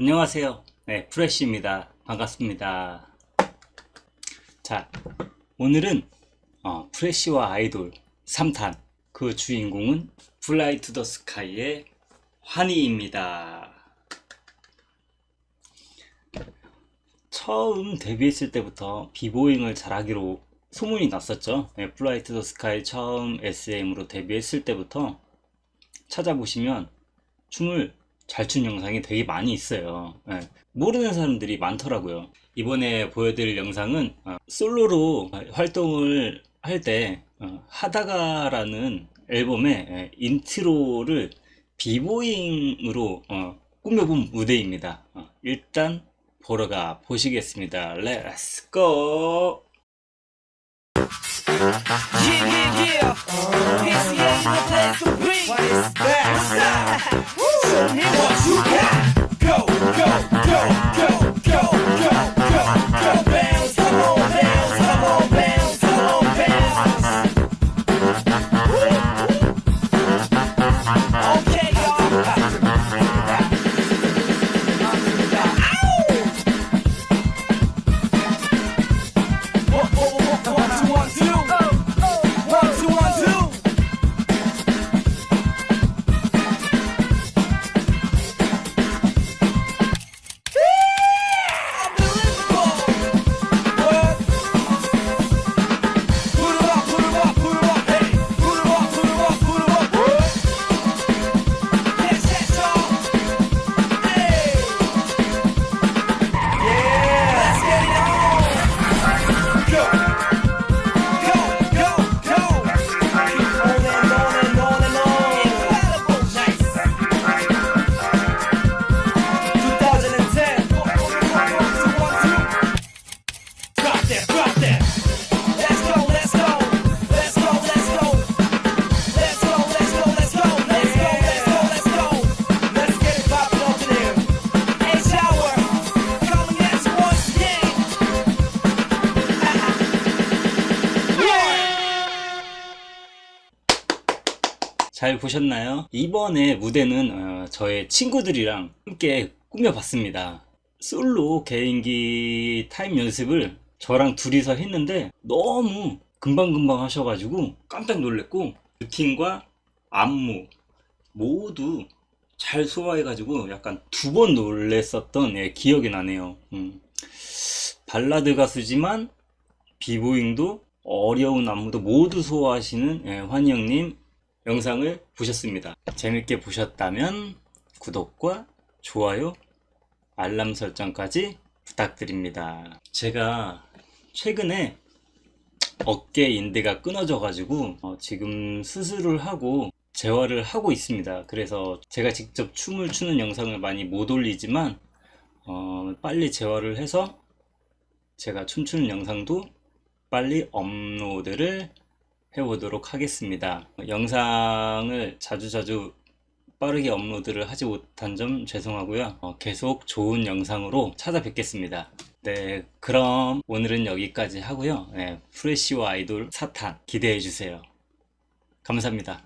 안녕하세요. 네, 프레쉬입니다. 반갑습니다. 자, 오늘은 어, 프레쉬와 아이돌 3탄 그 주인공은 Fly to the Sky의 환희입니다. 처음 데뷔했을 때부터 비보잉을 잘하기로 소문이 났었죠. 네, Fly to the Sky 처음 SM으로 데뷔했을 때부터 찾아보시면 춤을 잘 춘 영상이 되게 많이 있어요. 예, 모르는 사람들이 많더라고요. 이번에 보여드릴 영상은 어, 솔로로 활동을 할 때 하다가 라는 앨범의 예, 인트로를 비보잉으로 어, 꾸며본 무대입니다. 어, 일단 보러 가 보시겠습니다. Go! Yeah, yeah, yeah. PCA in the place to be. What is that? What's that? Show me what you got. Go, go, go, 잘 보셨나요? 이번에 무대는 어, 저의 친구들이랑 함께 꾸며봤습니다. 솔로 개인기 타임 연습을 저랑 둘이서 했는데 너무 금방금방 하셔가지고 깜짝 놀랐고 루틴과 안무 모두 잘 소화해가지고 약간 두 번 놀랬었던 예, 기억이 나네요. 음. 발라드 가수지만 비보잉도 어려운 안무도 모두 소화하시는 예, 환희 형님 영상을 보셨습니다. 재밌게 보셨다면 구독과 좋아요, 알람 설정까지 부탁드립니다. 제가 최근에 어깨 인대가 끊어져 가지고 어, 지금 수술을 하고 재활을 하고 있습니다. 그래서 제가 직접 춤을 추는 영상을 많이 못 올리지만 어, 빨리 재활을 해서 제가 춤추는 영상도 빨리 업로드를 해보도록 하겠습니다. 영상을 자주자주 빠르게 업로드를 하지 못한 점 죄송하고요. 어, 계속 좋은 영상으로 찾아뵙겠습니다. 네, 그럼 오늘은 여기까지 하고요. 네, 프레쉬와 아이돌 사탄 기대해 주세요. 감사합니다.